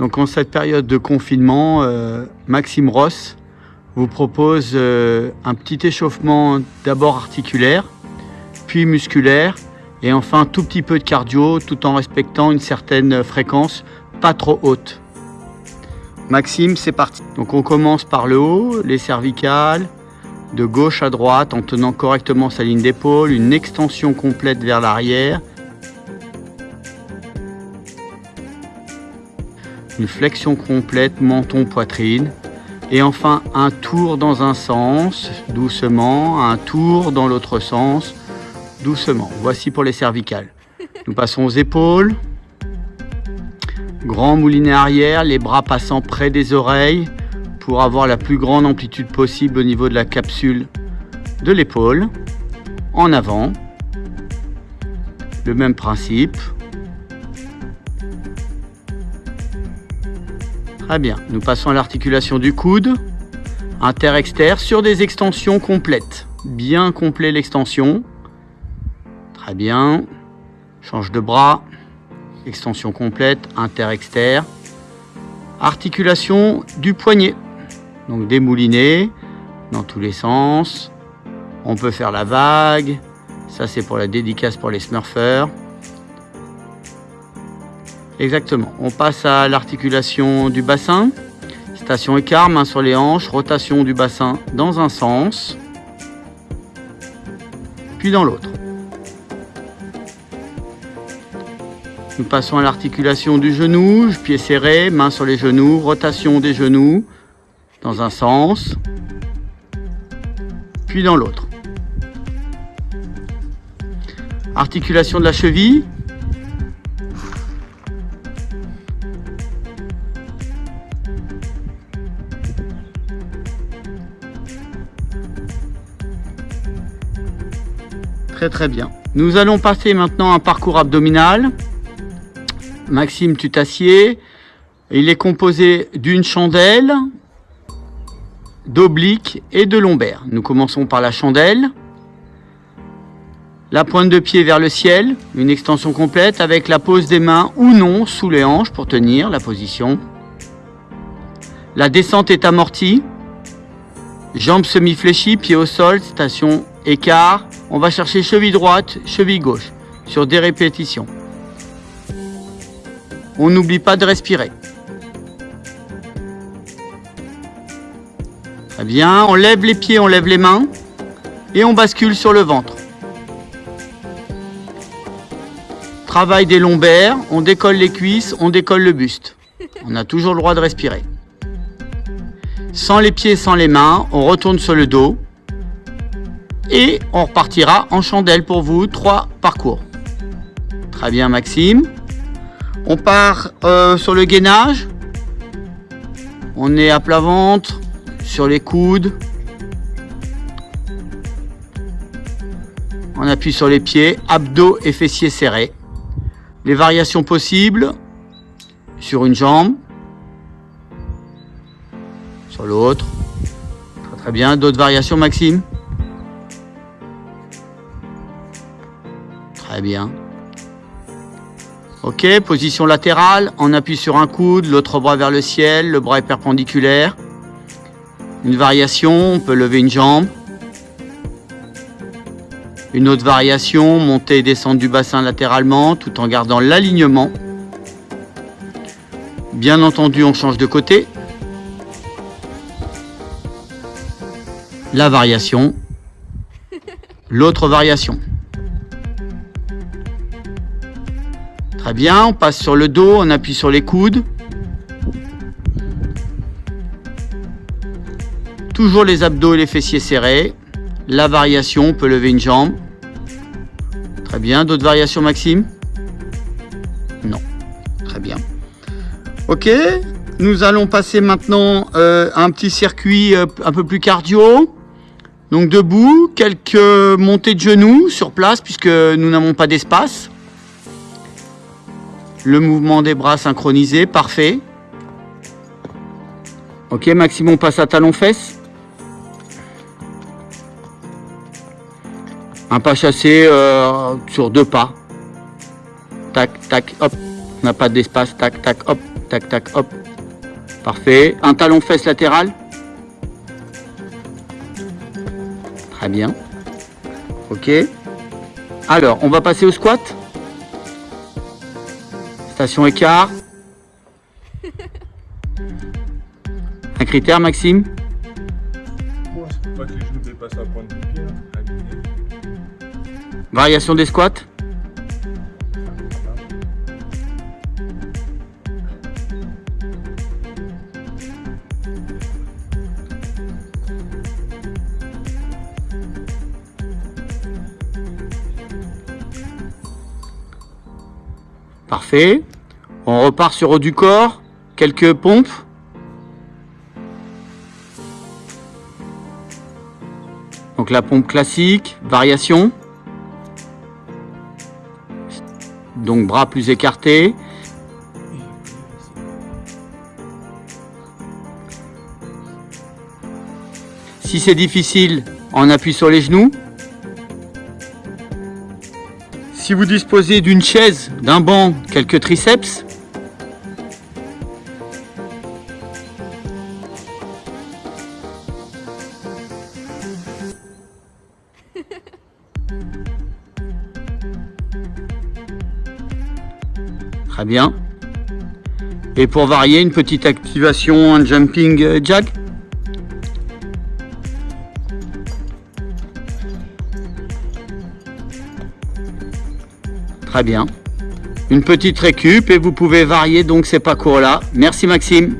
Donc en cette période de confinement, euh, Maxime Ross vous propose euh, un petit échauffement d'abord articulaire, puis musculaire, et enfin tout petit peu de cardio tout en respectant une certaine fréquence pas trop haute. Maxime, c'est parti. Donc on commence par le haut, les cervicales, de gauche à droite en tenant correctement sa ligne d'épaule, une extension complète vers l'arrière, flexion complète menton-poitrine. Et enfin, un tour dans un sens, doucement, un tour dans l'autre sens, doucement. Voici pour les cervicales. Nous passons aux épaules. Grand moulinet arrière, les bras passant près des oreilles pour avoir la plus grande amplitude possible au niveau de la capsule de l'épaule. En avant. Le même principe. Très bien. Nous passons à l'articulation du coude, inter-externe, sur des extensions complètes. Bien complet l'extension. Très bien. Change de bras. Extension complète, inter-externe. Articulation du poignet. Donc démouliner dans tous les sens. On peut faire la vague. Ça, c'est pour la dédicace pour les smurfers. Exactement. On passe à l'articulation du bassin. Station écart, main sur les hanches, rotation du bassin dans un sens, puis dans l'autre. Nous passons à l'articulation du genou, pied serré, main sur les genoux, rotation des genoux dans un sens, puis dans l'autre. Articulation de la cheville, Très bien. Nous allons passer maintenant un parcours abdominal. Maxime, tu t'assieds. Il est composé d'une chandelle, d'oblique et de lombaire. Nous commençons par la chandelle. La pointe de pied vers le ciel, une extension complète avec la pose des mains ou non sous les hanches pour tenir la position. La descente est amortie. Jambes semi-fléchies, pied au sol, station écart, on va chercher cheville droite, cheville gauche, sur des répétitions. On n'oublie pas de respirer. Très bien, on lève les pieds, on lève les mains, et on bascule sur le ventre. Travail des lombaires, on décolle les cuisses, on décolle le buste. On a toujours le droit de respirer. Sans les pieds, sans les mains, on retourne sur le dos, et on repartira en chandelle pour vous, trois parcours. Très bien Maxime. On part euh, sur le gainage. On est à plat ventre, sur les coudes. On appuie sur les pieds, abdos et fessiers serrés. Les variations possibles sur une jambe, sur l'autre. Très, très bien. D'autres variations Maxime? Très bien. Ok, position latérale, on appuie sur un coude, l'autre bras vers le ciel, le bras est perpendiculaire. Une variation, on peut lever une jambe. Une autre variation, monter et descendre du bassin latéralement tout en gardant l'alignement. Bien entendu, on change de côté. La variation. L'autre variation. Très bien, on passe sur le dos, on appuie sur les coudes. Toujours les abdos et les fessiers serrés. La variation, on peut lever une jambe. Très bien, d'autres variations Maxime? Non, très bien. Ok, nous allons passer maintenant euh, à un petit circuit euh, un peu plus cardio. Donc debout, quelques montées de genoux sur place puisque nous n'avons pas d'espace. Le mouvement des bras synchronisé, parfait. Ok, Maxime, on passe à talon-fesse. Un pas chassé euh, sur deux pas. Tac, tac, hop. On n'a pas d'espace, tac, tac, hop. tac, tac, hop. Parfait. Un talon fesse latéral. Très bien. Ok. Alors, on va passer au squat. Station écart. Un critère, Maxime Pour pas que les genoux dépassent la pointe du pied. là. Aligné. Variation des squats Parfait. On repart sur haut du corps. Quelques pompes. Donc la pompe classique, variation. Donc bras plus écartés. Si c'est difficile, on appuie sur les genoux. Si vous disposez d'une chaise, d'un banc, quelques triceps. Bien. Et pour varier, une petite activation, un jumping euh, jack. Très bien. Une petite récup et vous pouvez varier donc ces parcours-là. Merci Maxime.